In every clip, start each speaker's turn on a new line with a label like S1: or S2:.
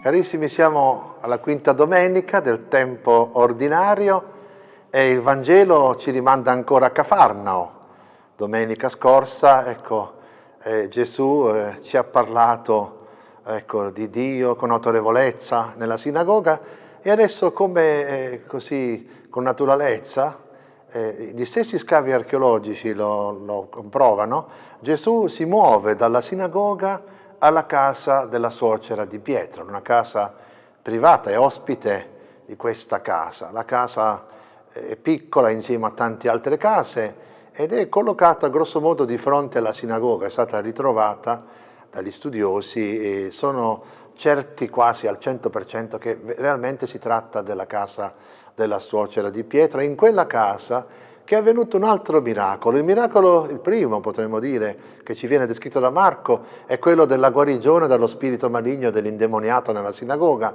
S1: Carissimi, siamo alla quinta domenica del tempo ordinario e il Vangelo ci rimanda ancora a Cafarnao. Domenica scorsa, ecco, eh, Gesù eh, ci ha parlato ecco, di Dio con autorevolezza nella sinagoga e adesso come eh, così con naturalezza, eh, gli stessi scavi archeologici lo, lo comprovano, Gesù si muove dalla sinagoga alla casa della suocera di Pietro, una casa privata e ospite di questa casa. La casa è piccola insieme a tante altre case ed è collocata grosso modo di fronte alla sinagoga, è stata ritrovata dagli studiosi e sono certi quasi al 100% che realmente si tratta della casa della suocera di Pietro. In quella casa che è avvenuto un altro miracolo. Il miracolo, il primo potremmo dire, che ci viene descritto da Marco, è quello della guarigione dallo spirito maligno dell'indemoniato nella sinagoga.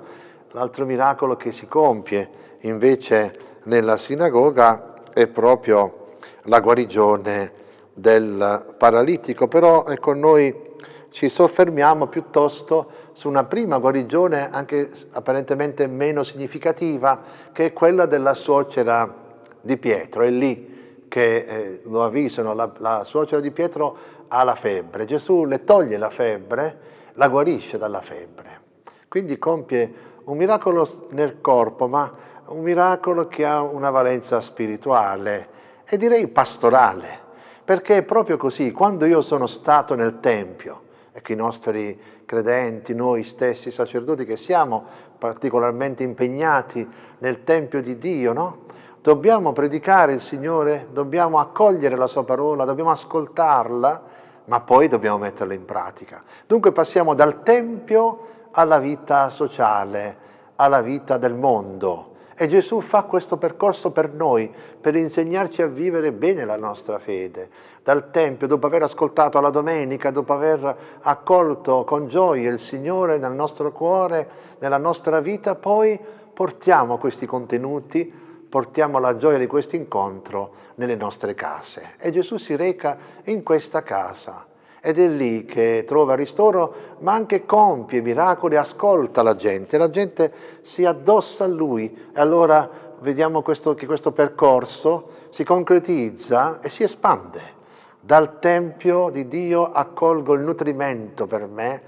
S1: L'altro miracolo che si compie invece nella sinagoga è proprio la guarigione del paralitico. Però ecco, noi ci soffermiamo piuttosto su una prima guarigione, anche apparentemente meno significativa, che è quella della suocera di Pietro, è lì che eh, lo avvisano, la, la suocera di Pietro ha la febbre, Gesù le toglie la febbre, la guarisce dalla febbre. Quindi compie un miracolo nel corpo, ma un miracolo che ha una valenza spirituale e direi pastorale, perché è proprio così, quando io sono stato nel Tempio, e che i nostri credenti, noi stessi sacerdoti che siamo particolarmente impegnati nel Tempio di Dio, no? Dobbiamo predicare il Signore, dobbiamo accogliere la Sua parola, dobbiamo ascoltarla, ma poi dobbiamo metterla in pratica. Dunque passiamo dal Tempio alla vita sociale, alla vita del mondo. E Gesù fa questo percorso per noi, per insegnarci a vivere bene la nostra fede. Dal Tempio, dopo aver ascoltato la domenica, dopo aver accolto con gioia il Signore nel nostro cuore, nella nostra vita, poi portiamo questi contenuti portiamo la gioia di questo incontro nelle nostre case. E Gesù si reca in questa casa ed è lì che trova ristoro, ma anche compie miracoli, ascolta la gente, la gente si addossa a Lui e allora vediamo questo, che questo percorso si concretizza e si espande. Dal Tempio di Dio accolgo il nutrimento per me,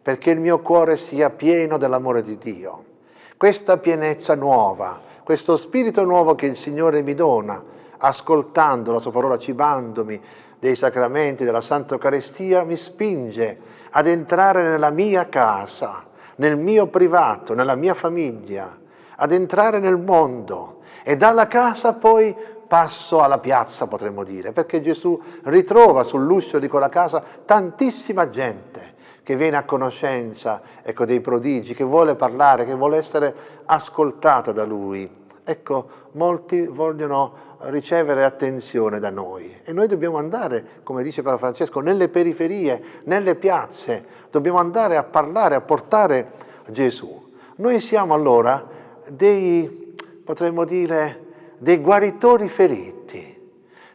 S1: perché il mio cuore sia pieno dell'amore di Dio. Questa pienezza nuova, questo spirito nuovo che il Signore mi dona, ascoltando la sua parola, cibandomi dei sacramenti della Santa Eucaristia, mi spinge ad entrare nella mia casa, nel mio privato, nella mia famiglia, ad entrare nel mondo. E dalla casa poi passo alla piazza, potremmo dire, perché Gesù ritrova sull'uscio di quella casa tantissima gente che viene a conoscenza ecco, dei prodigi, che vuole parlare, che vuole essere ascoltata da Lui. Ecco, molti vogliono ricevere attenzione da noi e noi dobbiamo andare, come dice Papa Francesco, nelle periferie, nelle piazze, dobbiamo andare a parlare, a portare Gesù. Noi siamo allora dei, potremmo dire, dei guaritori feriti.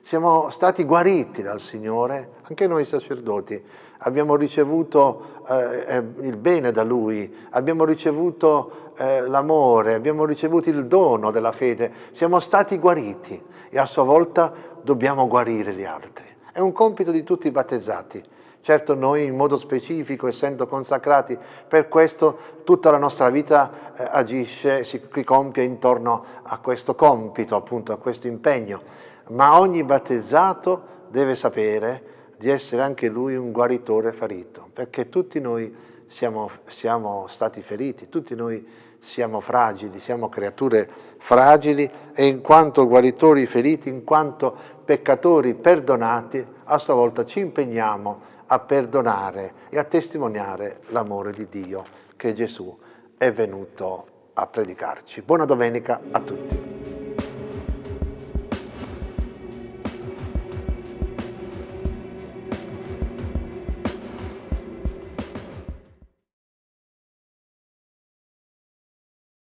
S1: Siamo stati guariti dal Signore, anche noi sacerdoti, abbiamo ricevuto eh, eh, il bene da Lui, abbiamo ricevuto eh, l'amore, abbiamo ricevuto il dono della fede, siamo stati guariti e a sua volta dobbiamo guarire gli altri. È un compito di tutti i battezzati. Certo noi in modo specifico, essendo consacrati, per questo tutta la nostra vita eh, agisce, si compie intorno a questo compito, appunto a questo impegno. Ma ogni battezzato deve sapere di essere anche lui un guaritore ferito, perché tutti noi siamo, siamo stati feriti, tutti noi siamo fragili, siamo creature fragili e in quanto guaritori feriti, in quanto peccatori perdonati, a sua volta ci impegniamo a perdonare e a testimoniare l'amore di Dio che Gesù è venuto a predicarci. Buona domenica a tutti.